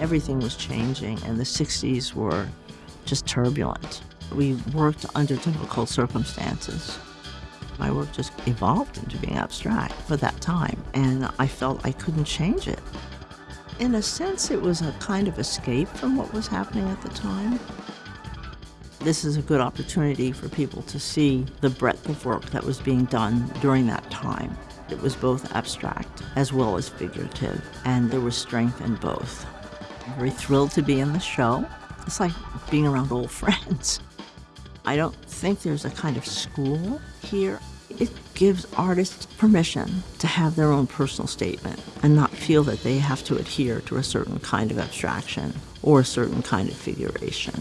Everything was changing, and the 60s were just turbulent. We worked under difficult circumstances. My work just evolved into being abstract for that time, and I felt I couldn't change it. In a sense, it was a kind of escape from what was happening at the time. This is a good opportunity for people to see the breadth of work that was being done during that time. It was both abstract as well as figurative, and there was strength in both. I'm very thrilled to be in the show. It's like being around old friends. I don't think there's a kind of school here. It gives artists permission to have their own personal statement and not feel that they have to adhere to a certain kind of abstraction or a certain kind of figuration.